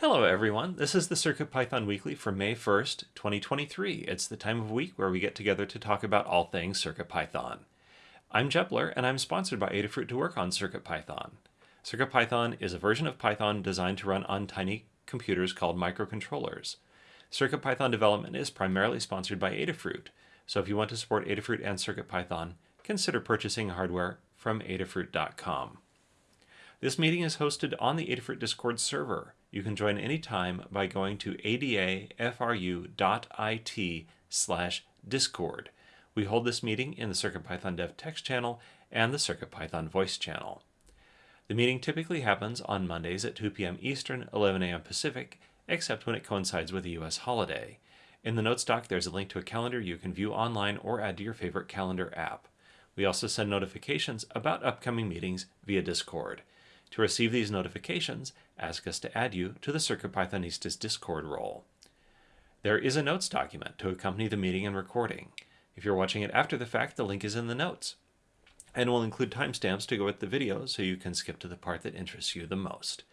Hello everyone, this is the CircuitPython Weekly for May 1st, 2023. It's the time of week where we get together to talk about all things CircuitPython. I'm Jepler and I'm sponsored by Adafruit to work on CircuitPython. CircuitPython is a version of Python designed to run on tiny computers called microcontrollers. CircuitPython development is primarily sponsored by Adafruit, so if you want to support Adafruit and CircuitPython, consider purchasing hardware from adafruit.com. This meeting is hosted on the Adafruit Discord server. You can join anytime by going to adafru.it slash discord. We hold this meeting in the CircuitPython Dev text channel and the CircuitPython voice channel. The meeting typically happens on Mondays at 2 p.m. Eastern, 11 a.m. Pacific, except when it coincides with a U.S. holiday. In the notes doc, there's a link to a calendar you can view online or add to your favorite calendar app. We also send notifications about upcoming meetings via Discord. To receive these notifications, ask us to add you to the CircuitPythonistas Discord role. There is a notes document to accompany the meeting and recording. If you're watching it after the fact, the link is in the notes. And we'll include timestamps to go with the video so you can skip to the part that interests you the most.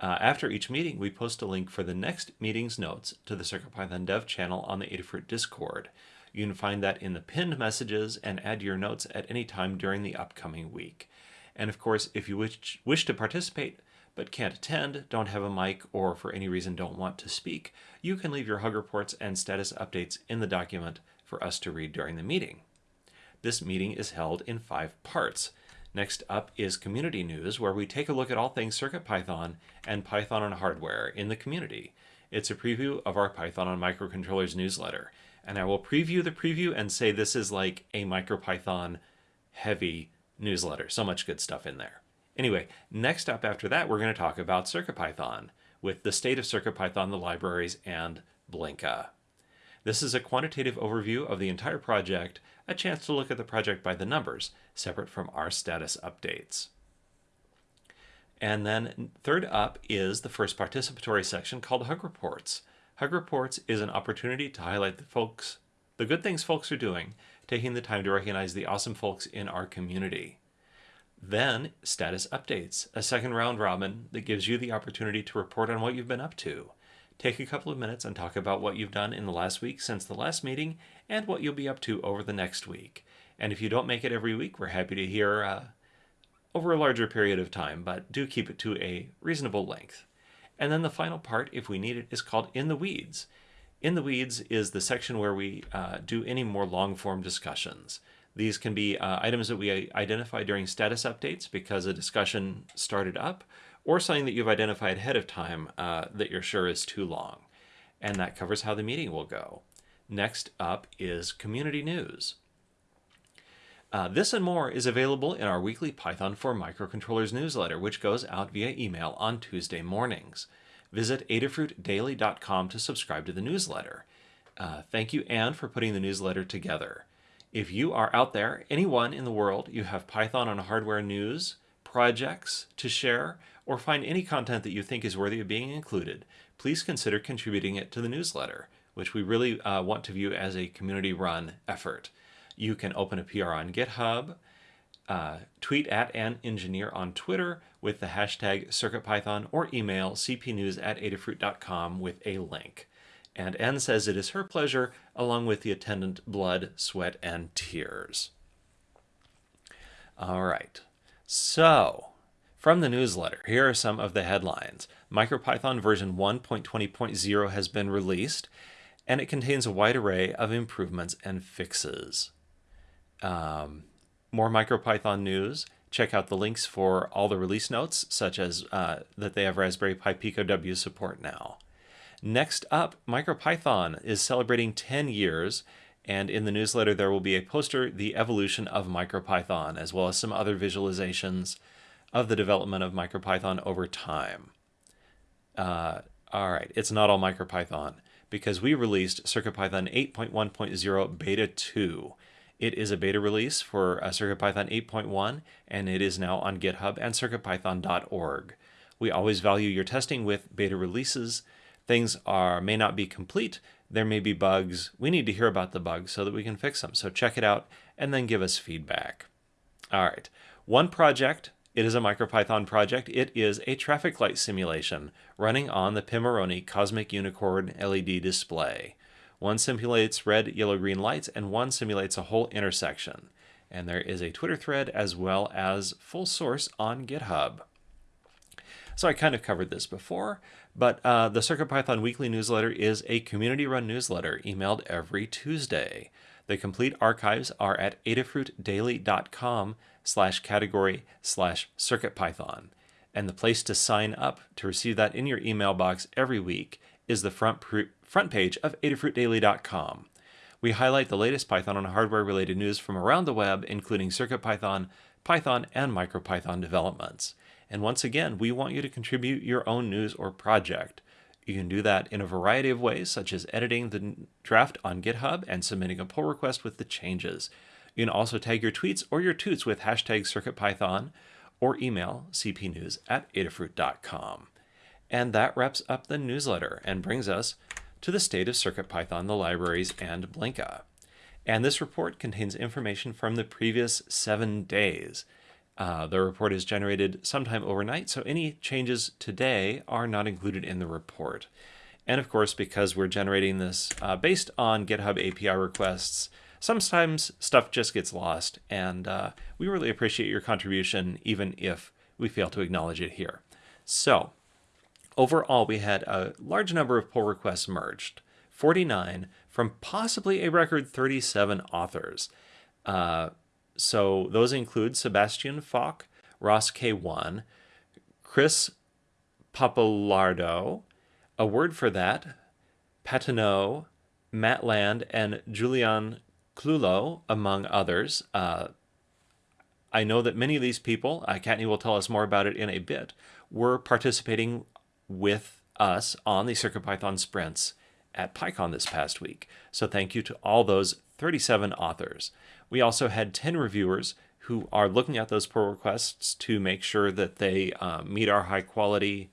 Uh, after each meeting, we post a link for the next meeting's notes to the CircuitPython dev channel on the Adafruit Discord. You can find that in the pinned messages and add your notes at any time during the upcoming week. And of course, if you wish, wish to participate but can't attend, don't have a mic, or for any reason don't want to speak, you can leave your hug reports and status updates in the document for us to read during the meeting. This meeting is held in five parts. Next up is community news, where we take a look at all things CircuitPython and Python on hardware in the community. It's a preview of our Python on microcontrollers newsletter, and I will preview the preview and say this is like a MicroPython heavy newsletter. So much good stuff in there. Anyway, next up after that, we're going to talk about CircuitPython with the state of CircuitPython, the libraries, and Blinka. This is a quantitative overview of the entire project, a chance to look at the project by the numbers, separate from our status updates. And then third up is the first participatory section called Hug Reports. Hug Reports is an opportunity to highlight the folks, the good things folks are doing, taking the time to recognize the awesome folks in our community. Then, status updates, a second round robin that gives you the opportunity to report on what you've been up to. Take a couple of minutes and talk about what you've done in the last week since the last meeting and what you'll be up to over the next week. And if you don't make it every week, we're happy to hear uh, over a larger period of time, but do keep it to a reasonable length. And then the final part, if we need it, is called In the Weeds. In the Weeds is the section where we uh, do any more long form discussions. These can be uh, items that we identify during status updates because a discussion started up, or something that you've identified ahead of time uh, that you're sure is too long. And that covers how the meeting will go. Next up is community news. Uh, this and more is available in our weekly Python for Microcontrollers newsletter, which goes out via email on Tuesday mornings. Visit adafruitdaily.com to subscribe to the newsletter. Uh, thank you, Anne, for putting the newsletter together. If you are out there, anyone in the world, you have Python on hardware news, projects to share, or find any content that you think is worthy of being included, please consider contributing it to the newsletter, which we really uh, want to view as a community-run effort. You can open a PR on GitHub, uh, tweet at an engineer on Twitter with the hashtag CircuitPython, or email cpnews at adafruit.com with a link and Anne says it is her pleasure, along with the attendant blood, sweat, and tears. All right, so from the newsletter, here are some of the headlines. MicroPython version 1.20.0 has been released, and it contains a wide array of improvements and fixes. Um, more MicroPython news. Check out the links for all the release notes, such as uh, that they have Raspberry Pi Pico W support now. Next up, MicroPython is celebrating 10 years, and in the newsletter there will be a poster, The Evolution of MicroPython, as well as some other visualizations of the development of MicroPython over time. Uh, all right, it's not all MicroPython, because we released CircuitPython 8.1.0 Beta 2. It is a beta release for uh, CircuitPython 8.1, and it is now on GitHub and CircuitPython.org. We always value your testing with beta releases, things are may not be complete. There may be bugs. We need to hear about the bugs so that we can fix them. So check it out and then give us feedback. All right. One project It is a MicroPython project. It is a traffic light simulation running on the Pimoroni Cosmic Unicorn LED display. One simulates red, yellow, green lights, and one simulates a whole intersection. And there is a Twitter thread as well as full source on GitHub. So I kind of covered this before, but uh, the CircuitPython weekly newsletter is a community-run newsletter emailed every Tuesday. The complete archives are at adafruitdaily.com slash category slash CircuitPython. And the place to sign up to receive that in your email box every week is the front, front page of adafruitdaily.com. We highlight the latest Python and hardware-related news from around the web, including CircuitPython, Python, and MicroPython developments. And once again, we want you to contribute your own news or project. You can do that in a variety of ways, such as editing the draft on GitHub and submitting a pull request with the changes. You can also tag your tweets or your toots with hashtag CircuitPython or email cpnews at adafruit.com. And that wraps up the newsletter and brings us to the state of CircuitPython, the libraries, and Blinka. And this report contains information from the previous seven days. Uh, the report is generated sometime overnight, so any changes today are not included in the report. And of course, because we're generating this uh, based on GitHub API requests, sometimes stuff just gets lost, and uh, we really appreciate your contribution, even if we fail to acknowledge it here. So, overall, we had a large number of pull requests merged, 49 from possibly a record 37 authors. Uh, so those include Sebastian Falk, Ross K1, Chris Papalardo, a word for that, Patineau, Matt Land, and Julian Clulo, among others. Uh, I know that many of these people, uh, will tell us more about it in a bit, were participating with us on the CircuitPython sprints at PyCon this past week. So thank you to all those 37 authors. We also had 10 reviewers who are looking at those pull requests to make sure that they uh, meet our high quality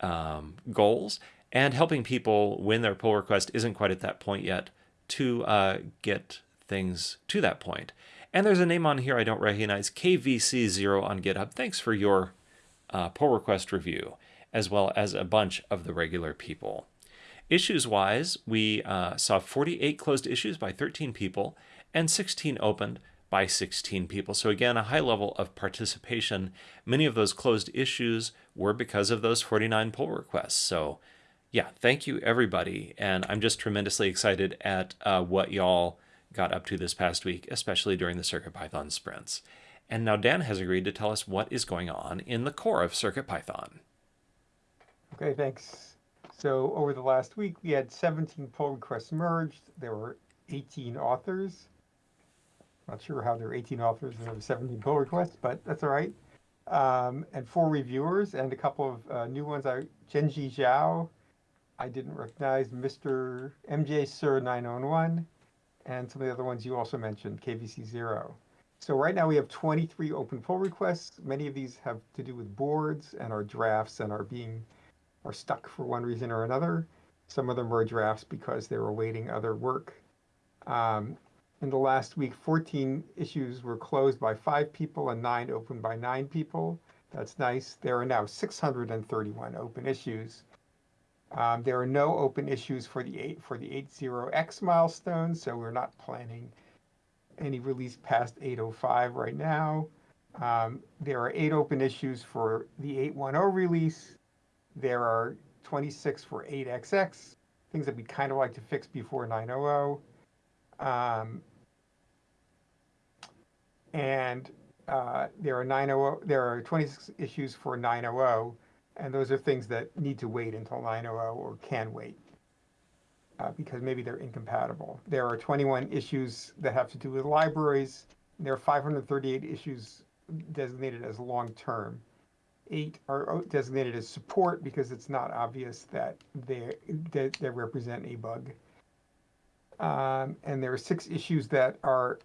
um, goals and helping people when their pull request isn't quite at that point yet to uh, get things to that point. And there's a name on here I don't recognize, KVC0 on GitHub. Thanks for your uh, pull request review, as well as a bunch of the regular people. Issues wise, we uh, saw 48 closed issues by 13 people and 16 opened by 16 people. So again, a high level of participation. Many of those closed issues were because of those 49 pull requests. So yeah, thank you everybody. And I'm just tremendously excited at uh, what y'all got up to this past week, especially during the CircuitPython sprints. And now Dan has agreed to tell us what is going on in the core of CircuitPython. Okay, thanks. So over the last week, we had 17 pull requests merged. There were 18 authors. Not sure how there are 18 authors and there were 17 pull requests, but that's all right. Um, and four reviewers and a couple of uh, new ones. I Genji Zhao, I didn't recognize Mr. MJ Sir 901, and some of the other ones you also mentioned, KVC Zero. So right now we have 23 open pull requests. Many of these have to do with boards and are drafts and are being are stuck for one reason or another. Some of them were drafts because they were awaiting other work. Um, in the last week, 14 issues were closed by five people and nine opened by nine people. That's nice. There are now 631 open issues. Um, there are no open issues for the eight for the 80x milestone, so we're not planning any release past 805 right now. Um, there are eight open issues for the 810 release, there are 26 for 8XX, things that we'd kind of like to fix before 900. Um, and uh, there are 900, there are 26 issues for 900, and those are things that need to wait until 900 or can wait. Uh, because maybe they're incompatible. There are 21 issues that have to do with libraries. there are 538 issues designated as long-term eight are designated as support because it's not obvious that they, they, they represent a bug. Um, and there are six issues that are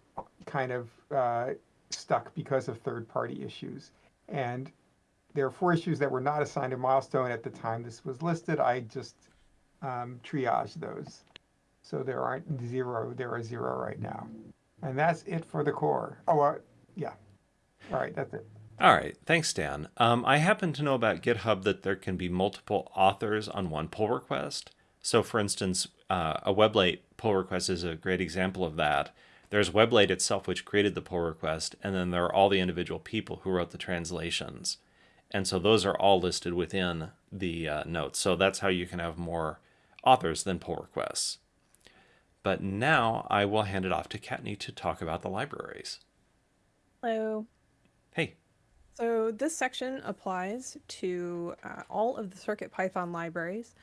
kind of uh, stuck because of third-party issues. And there are four issues that were not assigned a milestone at the time this was listed. I just um, triage those. So there aren't zero, there are zero right now. And that's it for the core. Oh, uh, yeah. All right, that's it. All right, thanks, Dan. Um, I happen to know about GitHub that there can be multiple authors on one pull request. So, for instance, uh, a Weblate pull request is a great example of that. There's Weblate itself, which created the pull request, and then there are all the individual people who wrote the translations. And so those are all listed within the uh, notes. So that's how you can have more authors than pull requests. But now I will hand it off to Kattni to talk about the libraries. Hello. Hey. So this section applies to uh, all of the CircuitPython libraries.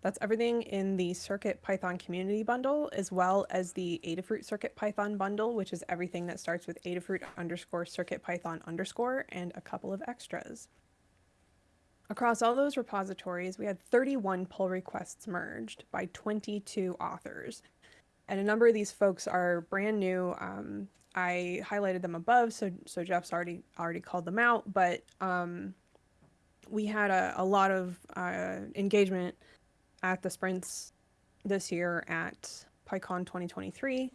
That's everything in the CircuitPython community bundle, as well as the Adafruit CircuitPython bundle, which is everything that starts with Adafruit underscore CircuitPython underscore and a couple of extras. Across all those repositories, we had 31 pull requests merged by 22 authors. And a number of these folks are brand new. Um, I highlighted them above, so so Jeff's already already called them out. But um, we had a, a lot of uh, engagement at the sprints this year at PyCon 2023,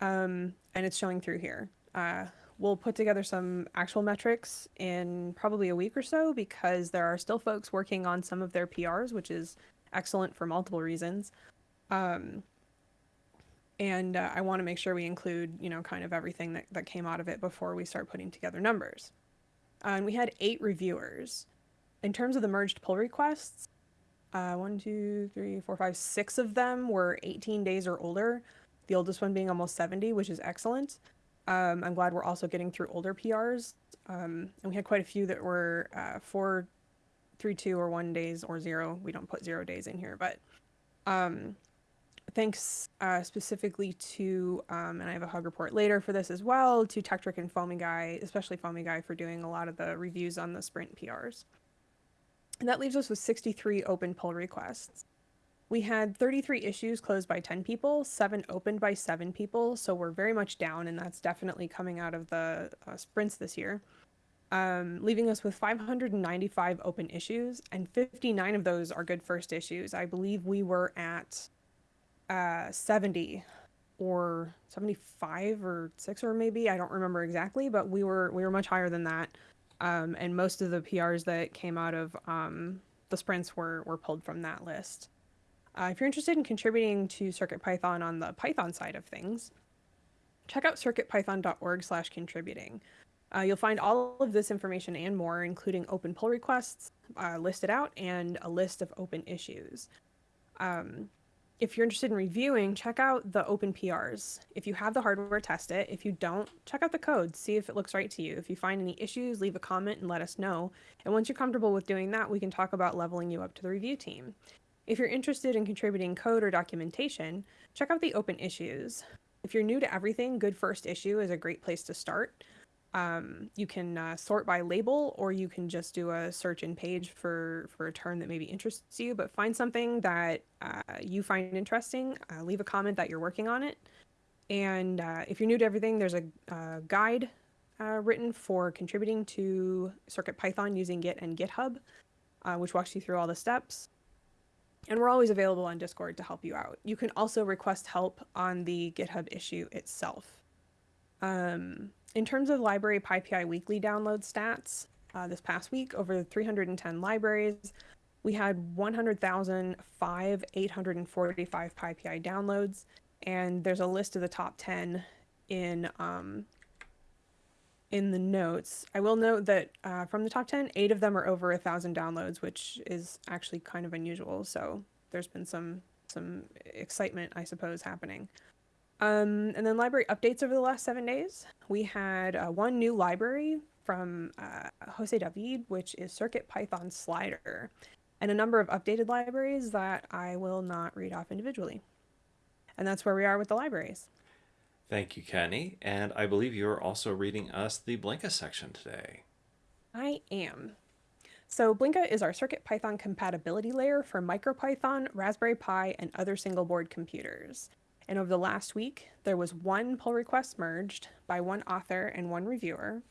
um, and it's showing through here. Uh, we'll put together some actual metrics in probably a week or so because there are still folks working on some of their PRs, which is excellent for multiple reasons. Um, and uh, I want to make sure we include, you know, kind of everything that, that came out of it before we start putting together numbers. Uh, and we had eight reviewers. In terms of the merged pull requests, uh, one, two, three, four, five, six of them were 18 days or older, the oldest one being almost 70, which is excellent. Um, I'm glad we're also getting through older PRs. Um, and we had quite a few that were uh, four, three, two, or one days or zero. We don't put zero days in here, but um, thanks uh, specifically to, um, and I have a hug report later for this as well, to Tekktrik and Foamy Guy, especially Foamy Guy for doing a lot of the reviews on the sprint PRs. And that leaves us with 63 open pull requests. We had 33 issues closed by 10 people, seven opened by seven people, so we're very much down, and that's definitely coming out of the uh, sprints this year. Um, leaving us with 595 open issues, and 59 of those are good first issues. I believe we were at uh, 70 or 75 or 6 or maybe I don't remember exactly, but we were we were much higher than that. Um, and most of the PRs that came out of um, the sprints were were pulled from that list. Uh, if you're interested in contributing to CircuitPython on the Python side of things, check out circuitpython.org slash contributing. Uh, you'll find all of this information and more, including open pull requests uh, listed out and a list of open issues. Um, if you're interested in reviewing, check out the open PRs. If you have the hardware, test it. If you don't, check out the code, see if it looks right to you. If you find any issues, leave a comment and let us know. And once you're comfortable with doing that, we can talk about leveling you up to the review team. If you're interested in contributing code or documentation, check out the open issues. If you're new to everything, Good First Issue is a great place to start. Um, you can uh, sort by label or you can just do a search in page for, for a term that maybe interests you, but find something that uh, you find interesting, uh, leave a comment that you're working on it. And uh, if you're new to everything, there's a, a guide uh, written for contributing to CircuitPython using Git and GitHub, uh, which walks you through all the steps. And we're always available on Discord to help you out. You can also request help on the GitHub issue itself. Um, in terms of library PyPI weekly download stats, uh, this past week, over 310 libraries, we had 100,005 845 PyPI downloads, and there's a list of the top 10 in um, in the notes. I will note that uh, from the top 10, eight of them are over a thousand downloads, which is actually kind of unusual. So there's been some some excitement, I suppose, happening. Um, and then library updates over the last seven days. We had uh, one new library from uh, Jose David, which is Circuit Python Slider, and a number of updated libraries that I will not read off individually. And that's where we are with the libraries. Thank you, Kenny. And I believe you're also reading us the Blinka section today. I am. So Blinka is our CircuitPython compatibility layer for MicroPython, Raspberry Pi, and other single board computers. And over the last week, there was one pull request merged by one author and one reviewer.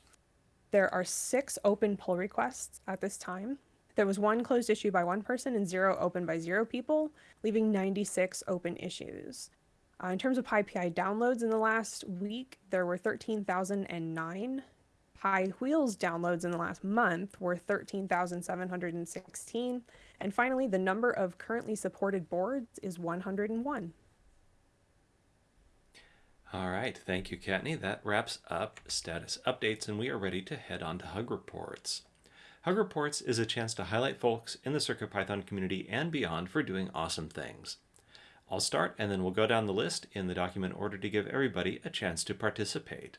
There are six open pull requests at this time. There was one closed issue by one person and zero open by zero people, leaving 96 open issues. Uh, in terms of PyPI downloads in the last week, there were 13,009 Pi Wheels downloads in the last month were 13,716. And finally, the number of currently supported boards is 101. All right, thank you, Kattni. That wraps up status updates, and we are ready to head on to Hug Reports. Hug Reports is a chance to highlight folks in the CircuitPython community and beyond for doing awesome things. I'll start, and then we'll go down the list in the document order to give everybody a chance to participate.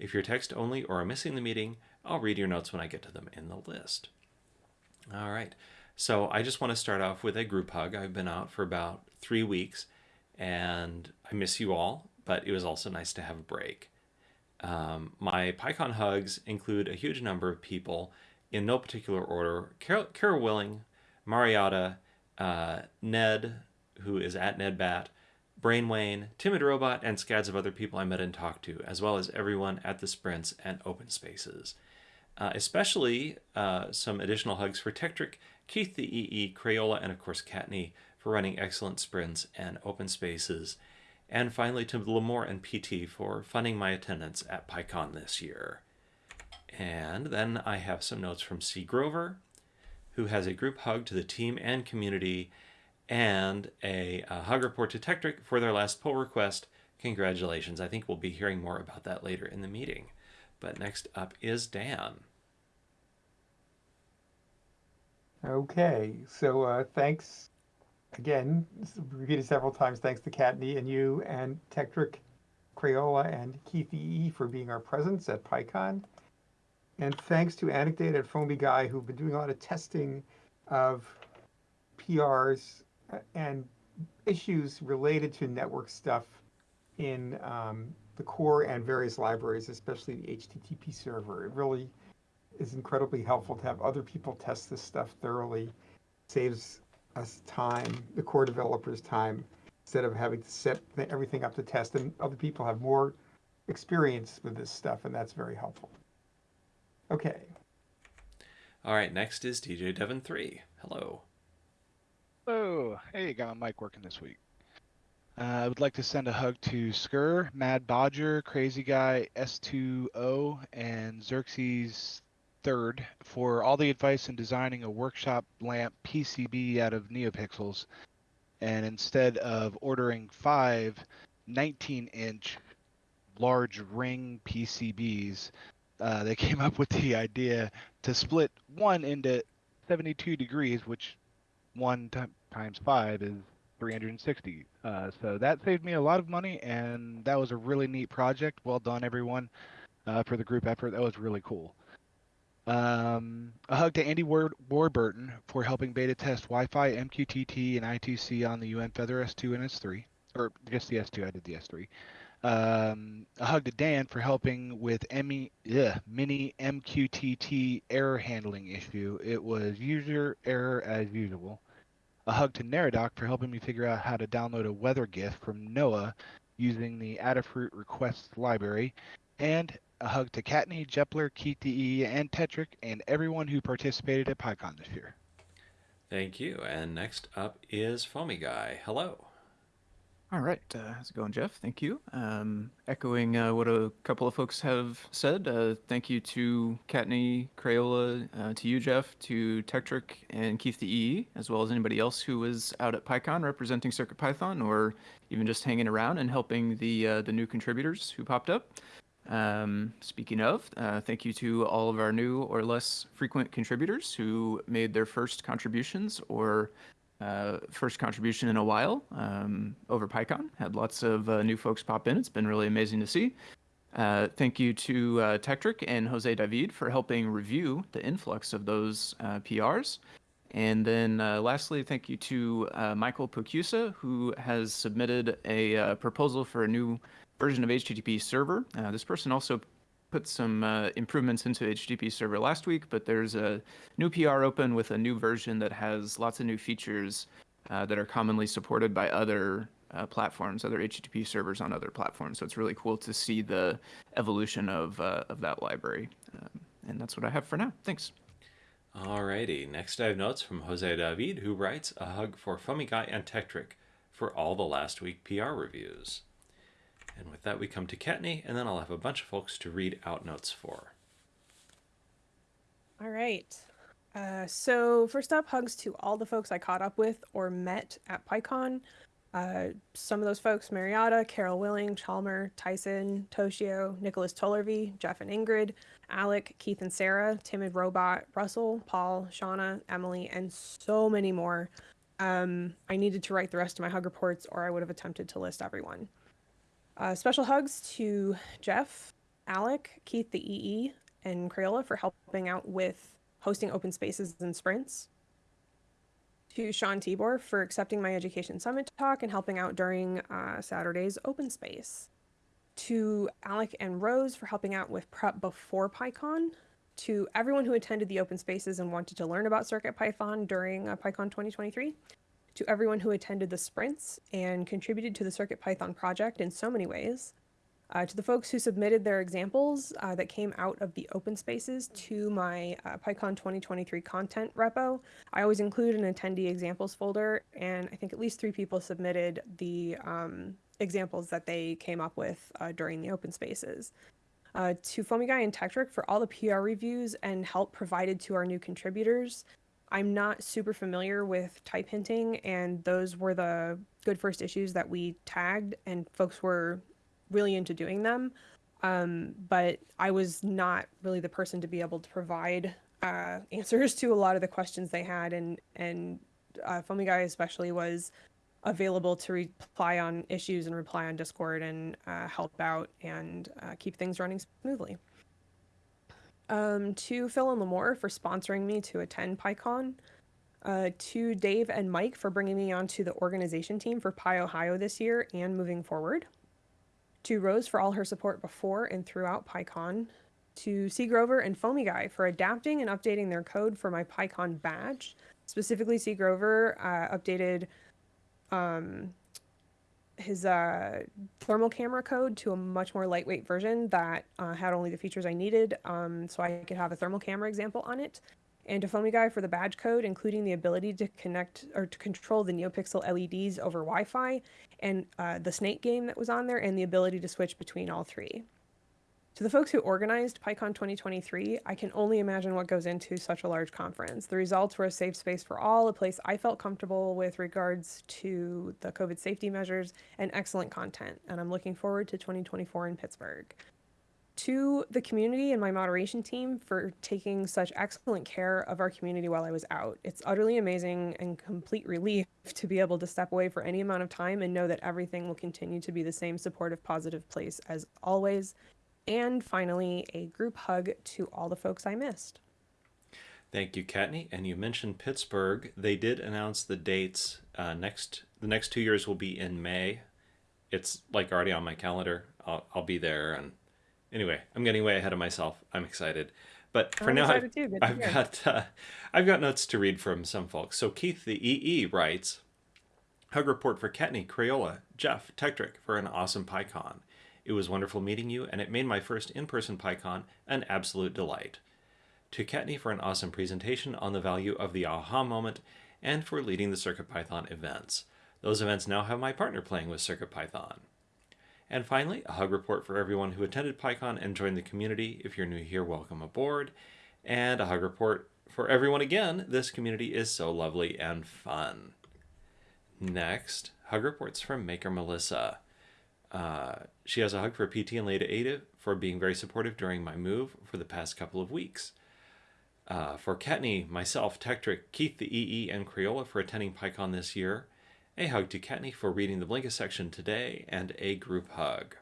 If you're text only or are missing the meeting, I'll read your notes when I get to them in the list. All right, so I just want to start off with a group hug. I've been out for about three weeks, and I miss you all but it was also nice to have a break. Um, my PyCon hugs include a huge number of people in no particular order. Carol, Carol Willing, Mariatta, uh, Ned, who is at Ned NedBat, Brainwayne, Timid Robot, and scads of other people I met and talked to, as well as everyone at the sprints and open spaces. Uh, especially uh, some additional hugs for Tekktrik, Keith the EE, Crayola, and of course Kattni for running excellent sprints and open spaces and finally to Limor and PT for funding my attendance at PyCon this year. And then I have some notes from C. Grover, who has a group hug to the team and community, and a, a hug report to Tekktrik for their last pull request. Congratulations. I think we'll be hearing more about that later in the meeting. But next up is Dan. Okay, so uh, thanks again, repeated several times, thanks to Kattni and you and Tekktrik, Crayola, and Keith E. for being our presence at PyCon. And thanks to Anecdata and Foamy Guy, who've been doing a lot of testing of PRs uh, and issues related to network stuff in um, the core and various libraries, especially the HTTP server. It really is incredibly helpful to have other people test this stuff thoroughly. Saves us time, the core developers time, instead of having to set everything up to test. And other people have more experience with this stuff, and that's very helpful. Okay. All right, next is DJ Devon 3. Hello. Hello. Hey, got my mic working this week. Uh, I would like to send a hug to Skur, Mad Bodger, Crazy Guy, S2O, and Xerxes third for all the advice in designing a workshop lamp PCB out of NeoPixels. And instead of ordering five 19 inch large ring PCBs, uh, they came up with the idea to split one into 72 degrees, which one t- times five is 360. Uh, so that saved me a lot of money, and that was a really neat project. Well done, everyone, uh, for the group effort. That was really cool. Um, a hug to Andy Ward- Warburton for helping beta test Wi-Fi, MQTT, and I2C on the UN Feather S2 and S3, or just the S2. I did the S3. Um, a hug to Dan for helping with ugh, mini MQTT error handling issue. It was user error as usual. A hug to Neradoc for helping me figure out how to download a weather GIF from NOAA using the Adafruit requests library. And a hug to Kattni, Jepler, Keith the EE, and Tekktrik, and everyone who participated at PyCon this year. Thank you. And next up is Foamy Guy. Hello. All right. Uh, how's it going, Jeff? Thank you. Um, echoing uh, what a couple of folks have said, uh, thank you to Kattni, Crayola, uh, to you, Jeff, to Tekktrik, and Keith the EE, as well as anybody else who was out at PyCon representing CircuitPython or even just hanging around and helping the uh, the new contributors who popped up. Um, speaking of, uh, thank you to all of our new or less frequent contributors who made their first contributions or uh, first contribution in a while um, over PyCon. Had lots of uh, new folks pop in. It's been really amazing to see. Uh, thank you to uh, and Jose David for helping review the influx of those uh, PRs. And then uh, lastly, thank you to Michael Pokusa, who has submitted a proposal for a new version of HTTP server. Uh, this person also put some uh, improvements into HTTP server last week, but there's a new PR open with a new version that has lots of new features uh, that are commonly supported by other uh, platforms, other HTTP servers on other platforms. So it's really cool to see the evolution of, uh, of that library. Um, and that's what I have for now. Thanks. Alrighty, next I have notes from Jose David, who writes a hug for Guy and Tekktrik for all the last week PR reviews. And with that, we come to Kattni, and then I'll have a bunch of folks to read out notes for. All right. Uh, so first up, hugs to all the folks I caught up with or met at PyCon. Uh, some of those folks, Mariatta, Carol Willing, Chalmer, Tyson, Toshio, Nicholas Tollervey, Jeff and Ingrid, Alec, Keith and Sarah, Timid Robot, Russell, Paul, Shauna, Emily, and so many more. Um, I needed to write the rest of my hug reports or I would have attempted to list everyone. Uh, special hugs to Jeff, Alec, Keith the EE, and Crayola for helping out with hosting open spaces and sprints. To Sean Tibor for accepting my Education Summit talk and helping out during uh, Saturday's open space. To Alec and Rose for helping out with prep before PyCon. To everyone who attended the open spaces and wanted to learn about CircuitPython during uh, PyCon 2023. To everyone who attended the sprints and contributed to the CircuitPython project in so many ways. Uh, to the folks who submitted their examples uh, that came out of the open spaces to my uh, PyCon 2023 content repo, I always include an attendee examples folder, and I think at least three people submitted the um, examples that they came up with uh, during the open spaces. Uh, to Foamy Guy and Tekktrik for all the PR reviews and help provided to our new contributors. I'm not super familiar with type hinting, and those were the good first issues that we tagged, and folks were really into doing them. Um, but I was not really the person to be able to provide uh, answers to a lot of the questions they had, and and uh, Foamy Guy especially was available to reply on issues and reply on Discord and uh, help out and uh, keep things running smoothly. Um, to Phil and Limor for sponsoring me to attend PyCon. Uh, to Dave and Mike for bringing me onto the organization team for PyOhio this year and moving forward to Rose for all her support before and throughout PyCon, to C. Grover and Foamy Guy for adapting and updating their code for my PyCon badge. Specifically, C. Grover uh, updated um, his uh, thermal camera code to a much more lightweight version that uh, had only the features I needed, um, so I could have a thermal camera example on it and to Guy for the badge code, including the ability to connect or to control the NeoPixel LEDs over Wi-Fi, and uh, the Snake game that was on there, and the ability to switch between all three. To the folks who organized PyCon 2023, I can only imagine what goes into such a large conference. The results were a safe space for all, a place I felt comfortable with regards to the COVID safety measures, and excellent content. And I'm looking forward to 2024 in Pittsburgh to the community and my moderation team for taking such excellent care of our community while I was out. It's utterly amazing and complete relief to be able to step away for any amount of time and know that everything will continue to be the same supportive, positive place as always. And finally, a group hug to all the folks I missed. Thank you, Kattni. And you mentioned Pittsburgh. They did announce the dates. Uh, next, the next two years will be in May. It's like already on my calendar. I'll, I'll be there and anyway, I'm getting way ahead of myself. I'm excited. But for I'm now, I've. I've got uh, I've got notes to read from some folks. So Keith the EE writes, Hug report for Kattni, Crayola, Jeff, Tekktrik for an awesome PyCon. It was wonderful meeting you, and it made my first in-person PyCon an absolute delight. To Kattni for an awesome presentation on the value of the aha moment, and for leading the CircuitPython events. Those events now have my partner playing with CircuitPython. And finally, a hug report for everyone who attended PyCon and joined the community. If you're new here, welcome aboard. And a hug report for everyone again. This community is so lovely and fun. Next, hug reports from Maker Melissa. Uh, she has a hug for PT and Ladyada for being very supportive during my move for the past couple of weeks. Uh, for Kattni, myself, Tekktrik, Keith the EE, and Crayola for attending PyCon this year. A hug to Kattni for reading the Blinkist section today, and a group hug.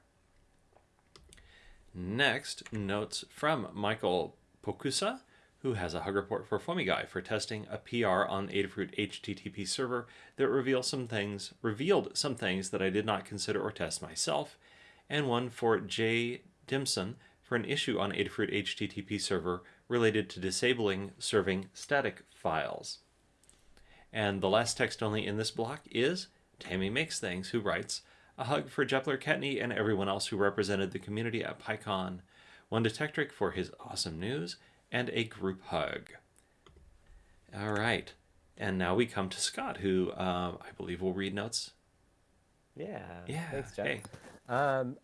Next, notes from Michael Pokusa, who has a hug report for Foamy Guy for testing a PR on Adafruit HTTP server that revealed some things revealed some things that I did not consider or test myself, and one for Jay Dimson for an issue on Adafruit HTTP server related to disabling serving static files. And the last text only in this block is Tammy Makes Things, who writes, A hug for Jepler Kattni and everyone else who represented the community at PyCon, one to Tekktrik for his awesome news, and a group hug. All right. And now we come to Scott, who um, I believe will read notes. Yeah. Yeah. Thanks, Jeff. Hey. Um,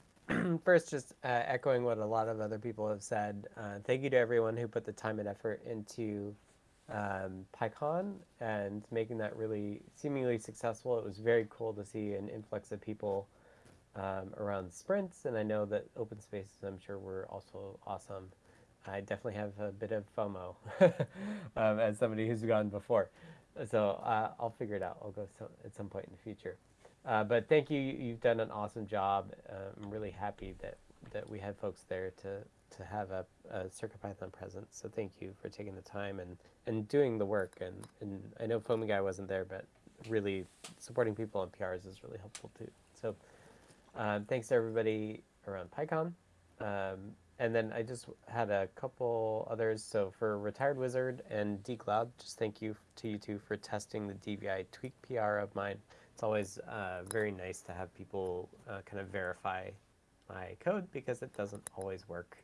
first, just uh, echoing what a lot of other people have said. Uh, thank you to everyone who put the time and effort into um, PyCon and making that really seemingly successful. It was very cool to see an influx of people um, around sprints, and I know that open spaces, I'm sure, were also awesome. I definitely have a bit of FOMO um, as somebody who's gone before. So uh, I'll figure it out. I'll go at some point in the future. Uh, but thank you. You've done an awesome job. Uh, I'm really happy that, that we had folks there to, to have a, a CircuitPython presence. So thank you for taking the time and, and doing the work. And, and I know Foamy Guy wasn't there, but really supporting people on PRs is really helpful too. So um, thanks to everybody around PyCon. Um, and then I just had a couple others. So for Retired Wizard and DCloud, just thank you to you two for testing the DVI tweak PR of mine. It's always uh, very nice to have people uh, kind of verify my code because it doesn't always work.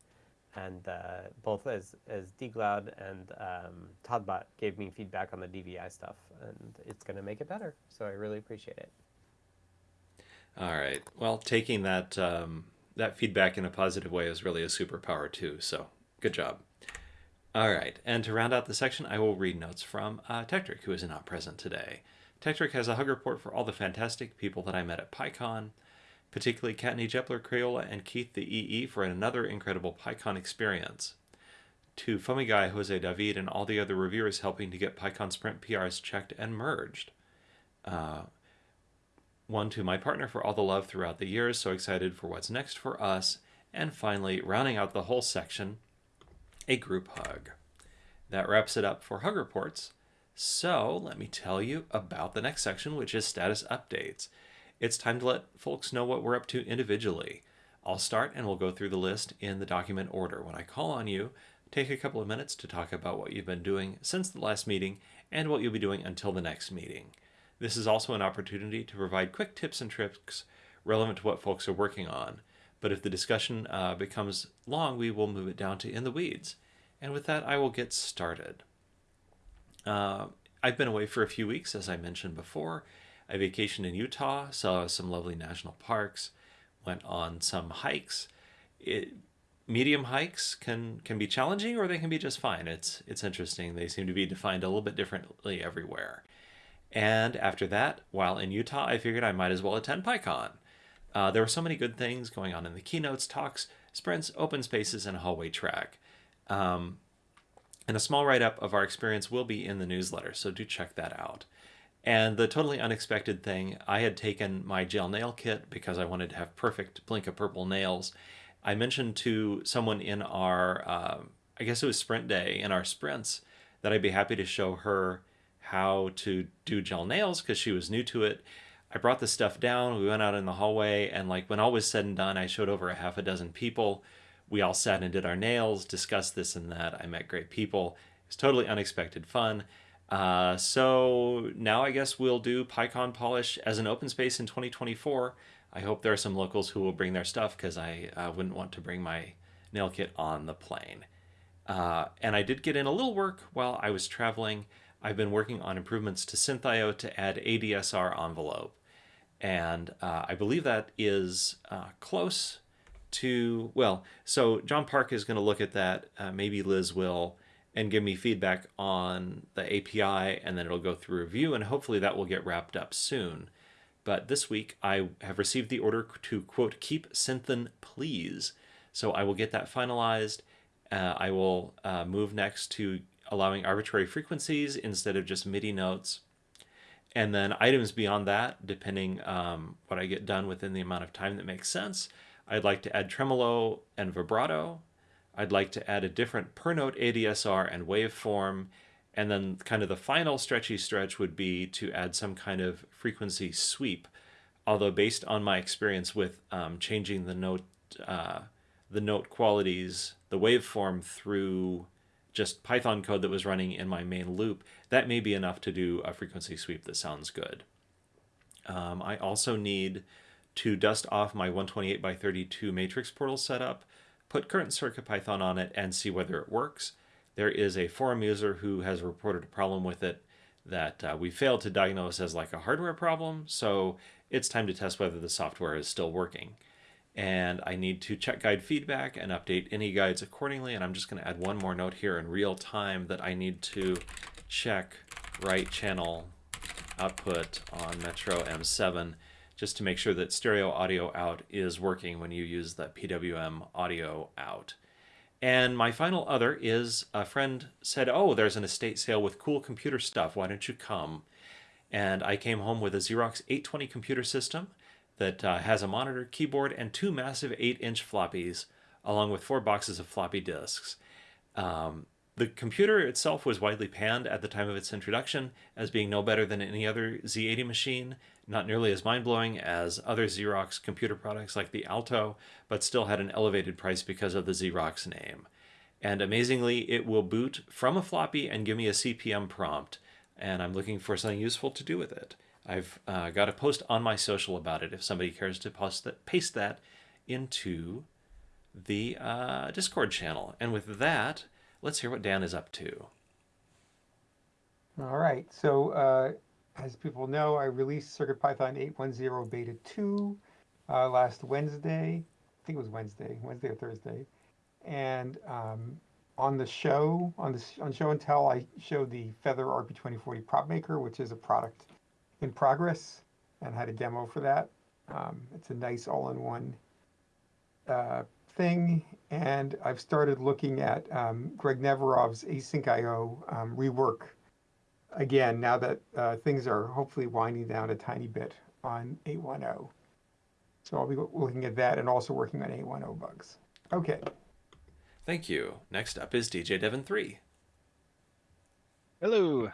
And uh, both as, as DCloud and um, todbot gave me feedback on the DVI stuff, and it's going to make it better. So I really appreciate it. All right. Well, taking that um, that feedback in a positive way is really a superpower too. So good job. All right, and to round out the section, I will read notes from uh, Tekktrik, who is not present today. Tekktrik has a hug report for all the fantastic people that I met at PyCon, particularly Kattni Jepler, Crayola, and Keith the EE for another incredible PyCon experience. To Guy, Jose David, and all the other reviewers helping to get PyCon Sprint PRs checked and merged. Uh, one to my partner for all the love throughout the years, so excited for what's next for us. And finally, rounding out the whole section, a group hug. That wraps it up for hug reports. So let me tell you about the next section, which is status updates. It's time to let folks know what we're up to individually. I'll start and we'll go through the list in the document order. When I call on you, take a couple of minutes to talk about what you've been doing since the last meeting and what you'll be doing until the next meeting. This is also an opportunity to provide quick tips and tricks relevant to what folks are working on. But if the discussion uh, becomes long, we will move it down to in the weeds. And with that, I will get started. Uh, I've been away for a few weeks, as I mentioned before. I vacationed in Utah, saw some lovely national parks, went on some hikes. It, medium hikes can can be challenging, or they can be just fine. It's it's interesting. They seem to be defined a little bit differently everywhere. And after that, while in Utah, I figured I might as well attend PyCon. Uh, there were so many good things going on in the keynotes, talks, sprints, open spaces, and hallway track. Um, and a small write up of our experience will be in the newsletter, so do check that out. And the totally unexpected thing, I had taken my gel nail kit because I wanted to have perfect Blinka purple nails. I mentioned to someone in our, uh, I guess it was sprint day, in our sprints, that I'd be happy to show her how to do gel nails because she was new to it. I brought the stuff down, we went out in the hallway, and like when all was said and done, I showed over a half a dozen people. We all sat and did our nails, discussed this and that. I met great people. It was totally unexpected fun. Uh, so now I guess we'll do PyCon Polish as an open space in 2024. I hope there are some locals who will bring their stuff because I uh, wouldn't want to bring my nail kit on the plane. Uh, and I did get in a little work while I was traveling. I've been working on improvements to SynthIO to add ADSR envelope. And uh, I believe that is uh, close to, well, so John Park is going to look at that, uh, maybe Liz will, and give me feedback on the API, and then it'll go through review, and hopefully that will get wrapped up soon. But this week I have received the order to, quote, keep Synthin, please. So I will get that finalized. Uh, I will uh, move next to allowing arbitrary frequencies instead of just MIDI notes. And then items beyond that, depending um, what I get done within the amount of time that makes sense. I'd like to add tremolo and vibrato. I'd like to add a different per note ADSR and waveform. And then kind of the final stretchy stretch would be to add some kind of frequency sweep. Although based on my experience with um, changing the note, uh, the note qualities, the waveform through just Python code that was running in my main loop, that may be enough to do a frequency sweep that sounds good. Um, I also need to dust off my 128 by 32 matrix portal setup, put current CircuitPython on it, and see whether it works. There is a forum user who has reported a problem with it that uh, we failed to diagnose as like a hardware problem, so it's time to test whether the software is still working. And I need to check guide feedback and update any guides accordingly. And I'm just going to add one more note here in real time that I need to check right channel output on Metro M7 just to make sure that stereo audio out is working when you use the PWM audio out. And my final other is a friend said, Oh, there's an estate sale with cool computer stuff. Why don't you come? And I came home with a Xerox 820 computer system that uh, has a monitor, keyboard, and two massive 8 inch floppies, along with four boxes of floppy disks. Um, the computer itself was widely panned at the time of its introduction as being no better than any other Z80 machine, not nearly as mind blowing as other Xerox computer products like the Alto, but still had an elevated price because of the Xerox name. And amazingly, it will boot from a floppy and give me a CP/M prompt, and I'm looking for something useful to do with it. I've uh, got a post on my social about it if somebody cares to post that, paste that into the uh, Discord channel. And with that, let's hear what Dan is up to. All right, so uh, as people know, I released CircuitPython 810 Beta 2 uh, last Wednesday. I think it was Wednesday, Wednesday or Thursday. And um, on the show, on the on show and tell, I showed the Feather RP2040 prop maker, which is a product in progress, and had a demo for that. Um, it's a nice all-in-one uh, thing, and I've started looking at um, Greg Neverov's asyncio um, rework again now that uh, things are hopefully winding down a tiny bit on 810. So I'll be looking at that and also working on 810 bugs. Okay. Thank you. Next up is DJ Devon 3. Hello.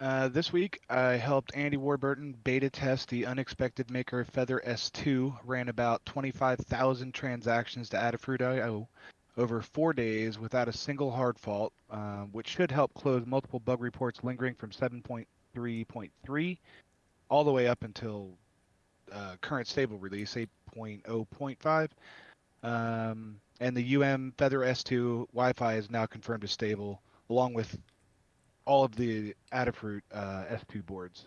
Uh, this week, I helped Andy Warburton beta test the Unexpected Maker FeatherS2. Ran about 25,000 transactions to Adafruit.io over four days without a single hard fault, uh, which should help close multiple bug reports lingering from 7.3.3 all the way up until uh, current stable release 8.0.5. Um, and the UM FeatherS2 Wi-Fi is now confirmed as stable, along with all of the Adafruit uh, S2 boards.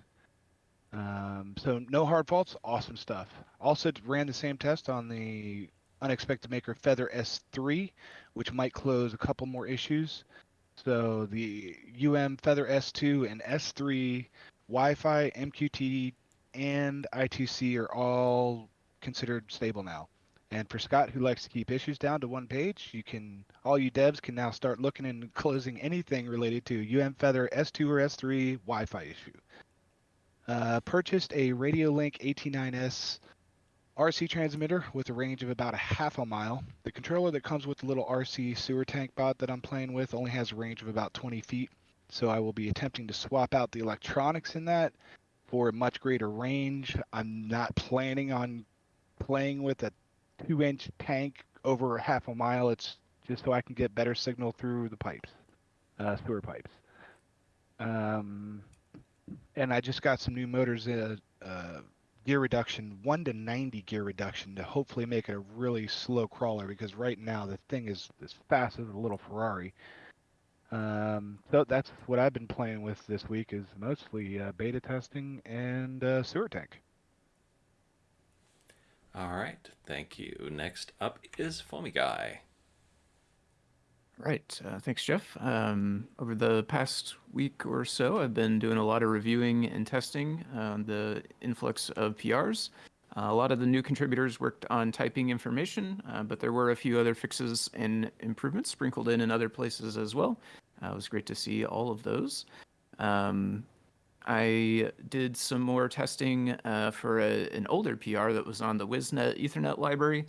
Um, so no hard faults, awesome stuff. Also ran the same test on the Unexpected Maker FeatherS3, which might close a couple more issues. So the UM FeatherS2 and S3 Wi-Fi, MQTT, and I2C are all considered stable now. And for Scott, who likes to keep issues down to one page, you can all you devs can now start looking and closing anything related to UM FeatherS2 or S3 Wi-Fi issue. Uh, purchased a Radiolink AT9S RC transmitter with a range of about a half a mile. The controller that comes with the little RC sewer tank bot that I'm playing with only has a range of about 20 feet. So I will be attempting to swap out the electronics in that for a much greater range. I'm not planning on playing with a two inch tank over half a mile. It's just so I can get better signal through the pipes, uh, sewer pipes. Um, and I just got some new motors, uh, uh, gear reduction, 1 to 90 gear reduction to hopefully make it a really slow crawler because right now the thing is as fast as a little Ferrari. Um, so that's what I've been playing with this week is mostly uh, beta testing and uh, sewer tank. All right, thank you. Next up is FoamyGuy. Right. Uh, thanks, Jeff. Um, over the past week or so, I've been doing a lot of reviewing and testing on the influx of PRs. Uh, a lot of the new contributors worked on typing information, uh, but there were a few other fixes and improvements sprinkled in in other places as well. Uh, it was great to see all of those. Um, I did some more testing uh, for a, an older PR that was on the WIZnet Ethernet library.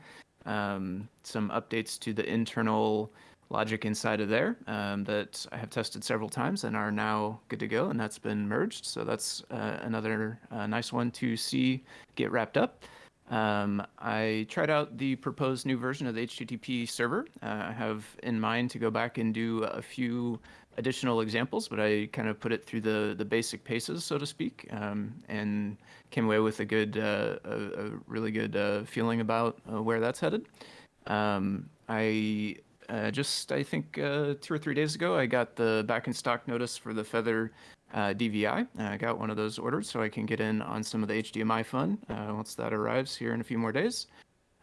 Um, some updates to the internal logic inside of there um, that I have tested several times and are now good to go, and that's been merged. So that's uh, another uh, nice one to see get wrapped up. Um, I tried out the proposed new version of the HTTP server. Uh, I have in mind to go back and do a few additional examples, but I kind of put it through the, the basic paces, so to speak, um, and came away with a good, uh, a, a, really good uh, feeling about uh, where that's headed. Um, I uh, just, I think, uh, two or three days ago, I got the back in stock notice for the Feather uh, DVI. I got one of those ordered so I can get in on some of the HDMI fun once that arrives here in a few more days.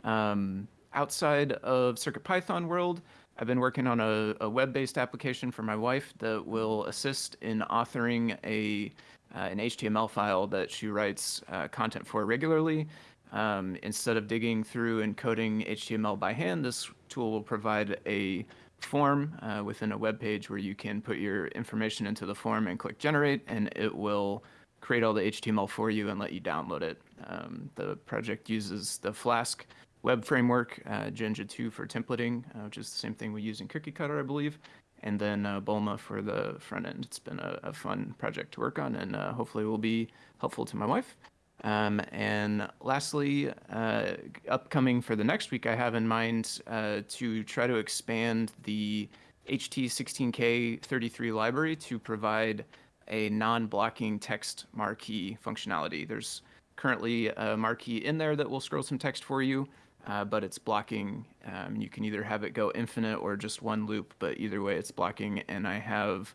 Um, outside of CircuitPython world, I've been working on a, a web-based application for my wife that will assist in authoring a uh, an HTML file that she writes uh, content for regularly. Um, instead of digging through and coding HTML by hand, this tool will provide a form uh, within a web page where you can put your information into the form and click generate, and it will create all the HTML for you and let you download it. Um, the project uses the Flask web framework, uh, Jinja 2 for templating, uh, which is the same thing we use in Cookie Cutter, I believe, and then uh, Bulma for the front end. It's been a, a fun project to work on, and uh, hopefully will be helpful to my wife. Um, and lastly, uh, upcoming for the next week, I have in mind uh, to try to expand the HT16K33 library to provide a non-blocking text marquee functionality. There's currently a marquee in there that will scroll some text for you, uh, but it's blocking. Um, you can either have it go infinite or just one loop, but either way, it's blocking. And I have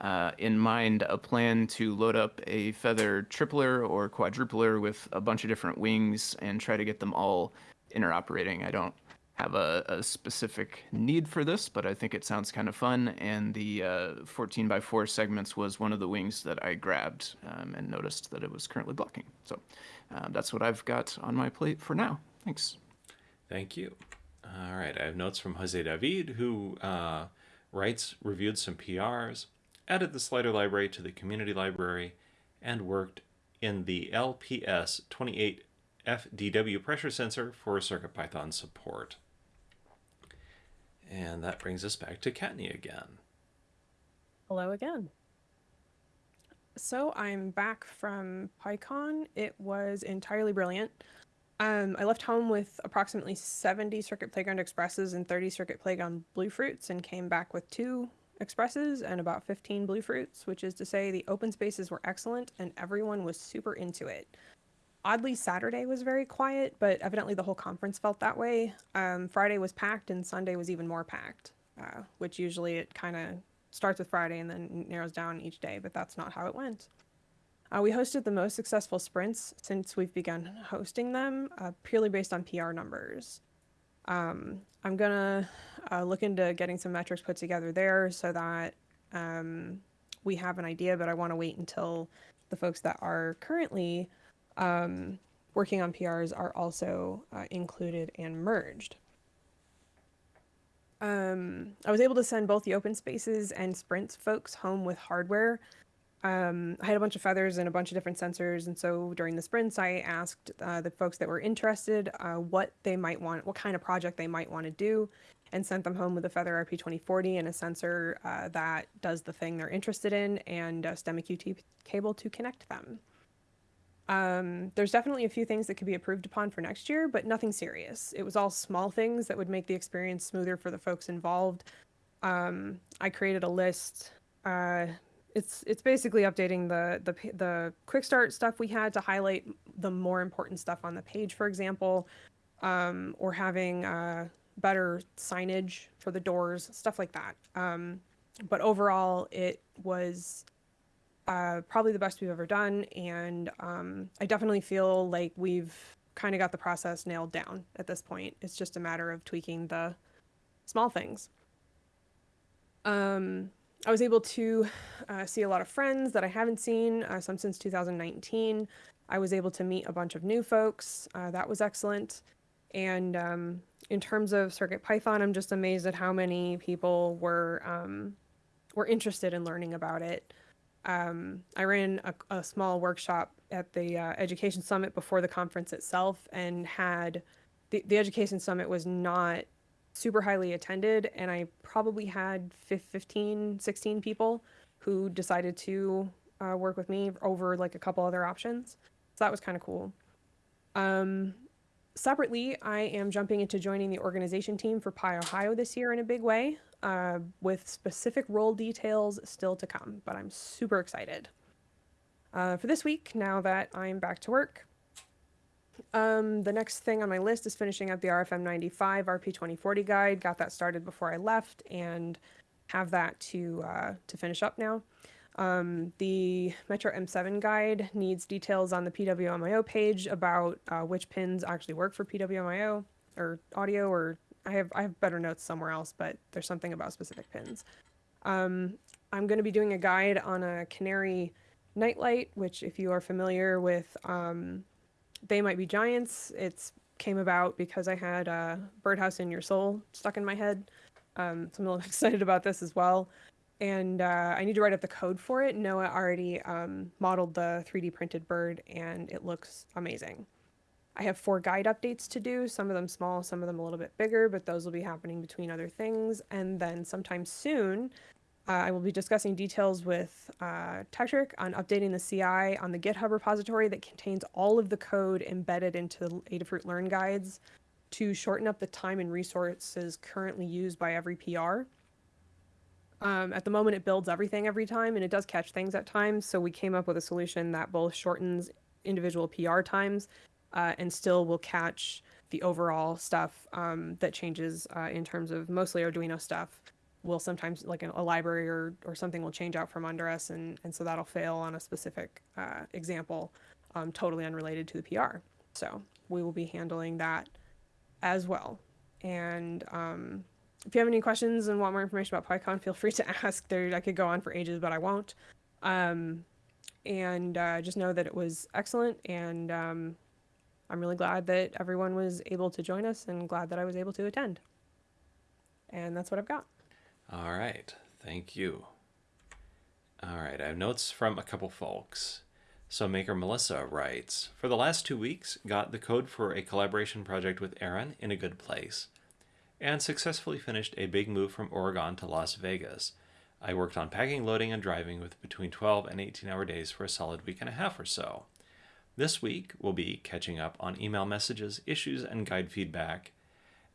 uh, in mind a plan to load up a feather tripler or quadrupler with a bunch of different wings and try to get them all interoperating. I don't have a, a specific need for this, but I think it sounds kind of fun. And the uh, 14 by 4 segments was one of the wings that I grabbed um, and noticed that it was currently blocking. So uh, that's what I've got on my plate for now. Thanks. Thank you. All right, I have notes from Jose David, who uh, writes, reviewed some PRs, added the slider library to the community library, and worked in the LPS 28 FDW pressure sensor for CircuitPython support. And that brings us back to Kattni again. Hello again. So I'm back from PyCon. It was entirely brilliant. Um, I left home with approximately 70 Circuit Playground Expresses and 30 Circuit Playground Bluefruits and came back with two Expresses and about 15 Bluefruits, which is to say the open spaces were excellent and everyone was super into it. Oddly, Saturday was very quiet, but evidently the whole conference felt that way. Um, Friday was packed and Sunday was even more packed, uh, which usually it kind of starts with Friday and then narrows down each day, but that's not how it went. Uh, we hosted the most successful sprints since we've begun hosting them, uh, purely based on PR numbers. Um, I'm gonna uh, look into getting some metrics put together there so that um, we have an idea, but I want to wait until the folks that are currently um, working on PRs are also uh, included and merged. Um, I was able to send both the open spaces and sprints folks home with hardware um, I had a bunch of feathers and a bunch of different sensors. And so during the sprints, I asked uh, the folks that were interested uh, what they might want, what kind of project they might want to do, and sent them home with a Feather RP2040 and a sensor uh, that does the thing they're interested in and a STEMMA QT cable to connect them. Um, there's definitely a few things that could be improved upon for next year, but nothing serious. It was all small things that would make the experience smoother for the folks involved. Um, I created a list uh, it's it's basically updating the the the quick start stuff we had to highlight the more important stuff on the page, for example, um, or having uh, better signage for the doors, stuff like that. Um, but overall, it was uh, probably the best we've ever done, and um, I definitely feel like we've kind of got the process nailed down at this point. It's just a matter of tweaking the small things. Um, I was able to uh, see a lot of friends that I haven't seen, uh, some since 2019. I was able to meet a bunch of new folks. Uh, that was excellent. And um, in terms of Circuit Python, I'm just amazed at how many people were um, were interested in learning about it. Um, I ran a, a, small workshop at the uh, Education Summit before the conference itself, and had the, the Education Summit was not super highly attended and I probably had 15, 16 people who decided to uh, work with me over like a couple other options. So that was kind of cool. Um, separately, I am jumping into joining the organization team for PyOhio this year in a big way, uh, with specific role details still to come, but I'm super excited. Uh, for this week, now that I'm back to work, um, the next thing on my list is finishing up the RFM 95 RP 2040 guide. Got that started before I left and have that to uh, to finish up now. Um, the Metro M7 guide needs details on the PWMIO page about uh, which pins actually work for PWMIO. or audio or I have I have better notes somewhere else, but there's something about specific pins. Um, I'm going to be doing a guide on a Canary nightlight, which if you are familiar with, um, they might be giants. It's came about because I had uh, Birdhouse in Your Soul stuck in my head. Um, so I'm a little excited about this as well. And uh, I need to write up the code for it. Noah already um, modeled the 3D printed bird, and it looks amazing. I have four guide updates to do, some of them small, some of them a little bit bigger, but those will be happening between other things. And then sometime soon, uh, I will be discussing details with uh, on updating the CI on the GitHub repository that contains all of the code embedded into the Adafruit Learn guides to shorten up the time and resources currently used by every PR. Um, at the moment, it builds everything every time, and it does catch things at times. So we came up with a solution that both shortens individual PR times uh, and still will catch the overall stuff um, that changes uh, in terms of mostly Arduino stuff. Will sometimes like a library or, or something will change out from under us, and, and so that'll fail on a specific uh, example, um, totally unrelated to the PR. So we will be handling that as well. And um, if you have any questions and want more information about PyCon, feel free to ask. There, I could go on for ages, but I won't. Um, and uh, just know that it was excellent, and um, I'm really glad that everyone was able to join us, and glad that I was able to attend. And that's what I've got. All right, thank you. All right, I have notes from a couple folks. So Maker Melissa writes, For the last two weeks, got the code for a collaboration project with Aaron in a good place, and successfully finished a big move from Oregon to Las Vegas. I worked on packing, loading, and driving with between 12 and 18 hour days for a solid week and a half or so. This week, we'll be catching up on email messages, issues, and guide feedback,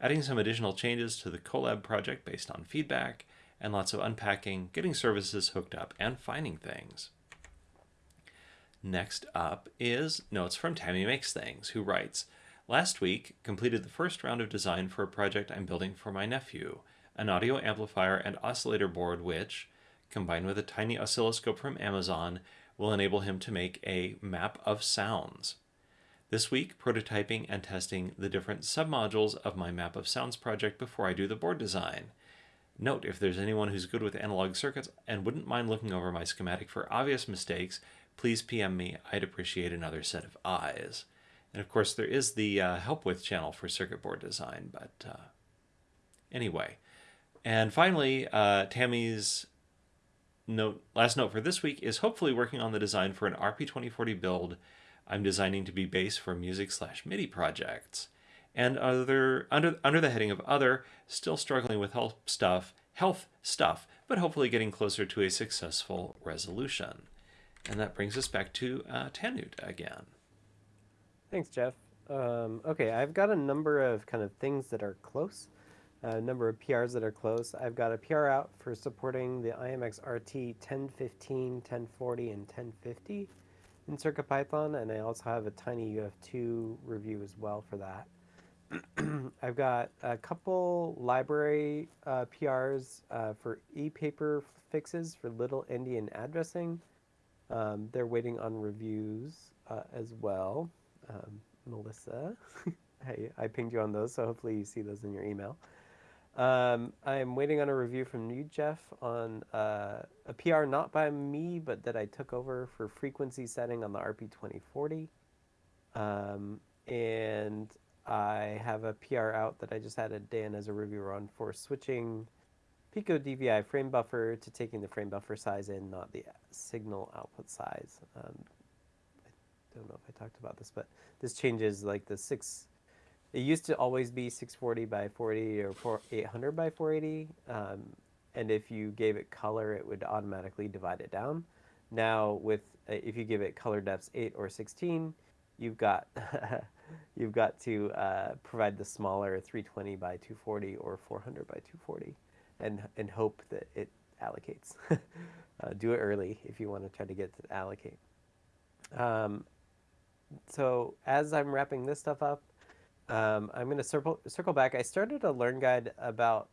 adding some additional changes to the Colab project based on feedback, and lots of unpacking, getting services hooked up, and finding things. Next up is notes from Tammy Makes Things, who writes Last week, completed the first round of design for a project I'm building for my nephew, an audio amplifier and oscillator board which, combined with a tiny oscilloscope from Amazon, will enable him to make a map of sounds. This week, prototyping and testing the different submodules of my map of sounds project before I do the board design. Note if there's anyone who's good with analog circuits and wouldn't mind looking over my schematic for obvious mistakes, please PM me. I'd appreciate another set of eyes. And of course, there is the uh, help with channel for circuit board design, but uh, anyway. And finally, uh, Tammy's note, last note for this week is hopefully working on the design for an RP2040 build I'm designing to be base for music slash MIDI projects. And other under under the heading of other, still struggling with health stuff, health stuff, but hopefully getting closer to a successful resolution. And that brings us back to uh, Tannewt again. Thanks, Jeff. Um, okay, I've got a number of kind of things that are close, a number of PRs that are close. I've got a PR out for supporting the IMX RT 1015, 1040, and 1050 in CircuitPython, and I also have a tiny UF2 review as well for that. I've got a couple library uh, PRs uh, for e-paper fixes for little endian addressing. Um, they're waiting on reviews uh, as well. Um, Melissa, hey, I pinged you on those, so hopefully you see those in your email. Um, I'm waiting on a review from you, Jeff, on uh, a PR not by me, but that I took over for frequency setting on the RP2040. Um, and I have a PR out that I just added Dan as a reviewer on for switching Pico DVI frame buffer to taking the frame buffer size in, not the signal output size. Um, I don't know if I talked about this, but this changes like the six. It used to always be 640 by 40 or 4, 800 by 480, um, and if you gave it color, it would automatically divide it down. Now, with uh, if you give it color depths 8 or 16, you've got you've got to uh, provide the smaller 320 by 240 or 400 by 240 and, and hope that it allocates. uh, do it early if you want to try to get to allocate. Um, so as I'm wrapping this stuff up, um, I'm going to circle, circle back. I started a Learn Guide about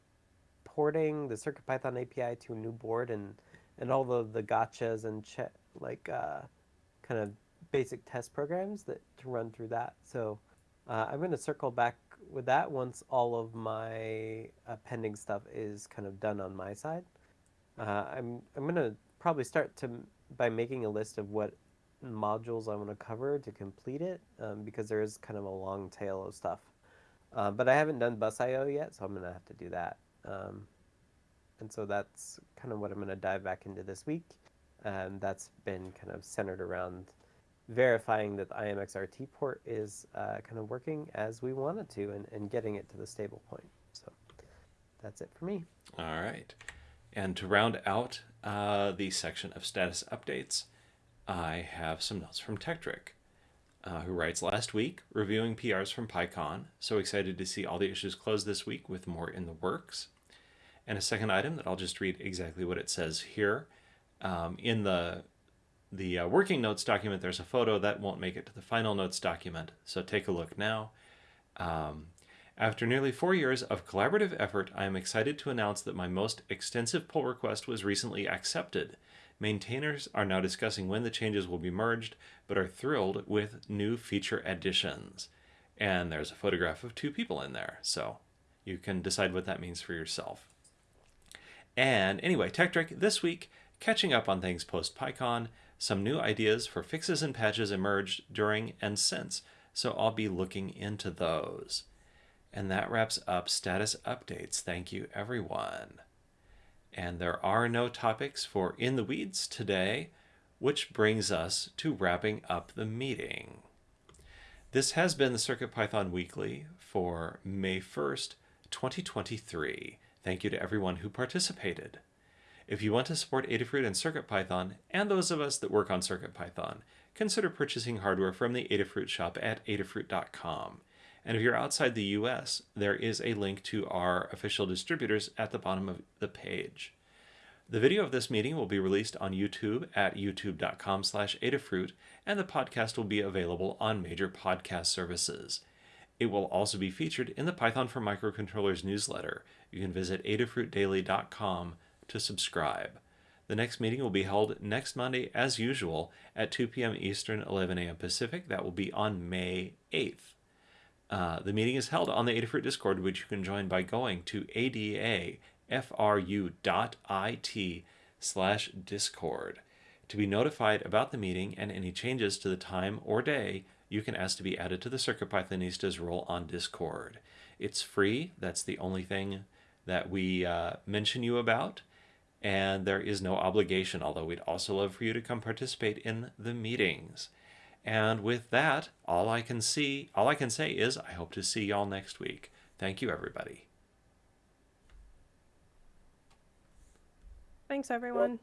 porting the CircuitPython API to a new board and, and all the, the gotchas and like uh, kind of basic test programs that to run through that. So uh, I'm going to circle back with that, once all of my uh, pending stuff is kind of done on my side, uh, I'm I'm gonna probably start to by making a list of what modules I want to cover to complete it, um, because there is kind of a long tail of stuff. Uh, but I haven't done busio yet, so I'm gonna have to do that. Um, and so that's kind of what I'm gonna dive back into this week, and that's been kind of centered around verifying that the IMXRT port is uh, kind of working as we want it to and, and getting it to the stable point. So that's it for me. All right. And to round out uh, the section of status updates, I have some notes from Tekktrik, uh, who writes last week reviewing PRs from PyCon. So excited to see all the issues closed this week with more in the works. And a second item that I'll just read exactly what it says here. Um, in the the uh, working notes document, there's a photo that won't make it to the final notes document. So take a look now. Um, after nearly four years of collaborative effort, I am excited to announce that my most extensive pull request was recently accepted. Maintainers are now discussing when the changes will be merged, but are thrilled with new feature additions. And there's a photograph of two people in there, so you can decide what that means for yourself. And anyway, Tekktrik this week, catching up on things post PyCon, some new ideas for fixes and patches emerged during and since, so I'll be looking into those. And that wraps up status updates. Thank you, everyone. And there are no topics for In the Weeds today, which brings us to wrapping up the meeting. This has been the CircuitPython Weekly for May 1st, 2023. Thank you to everyone who participated. If you want to support Adafruit and CircuitPython, and those of us that work on CircuitPython, consider purchasing hardware from the Adafruit shop at adafruit.com. And if you're outside the US, there is a link to our official distributors at the bottom of the page. The video of this meeting will be released on YouTube at youtube.com slash Adafruit, and the podcast will be available on major podcast services. It will also be featured in the Python for Microcontrollers newsletter. You can visit adafruitdaily.com to subscribe. The next meeting will be held next Monday, as usual, at 2 p.m. Eastern, 11 a.m. Pacific. That will be on May 8th. Uh, the meeting is held on the Adafruit Discord, which you can join by going to adafru.it slash discord. To be notified about the meeting and any changes to the time or day, you can ask to be added to the CircuitPythonistas role on Discord. It's free. That's the only thing that we uh, mention you about. And there is no obligation, although we'd also love for you to come participate in the meetings. And with that, all I can see, all I can say is I hope to see y'all next week. Thank you, everybody. Thanks, everyone.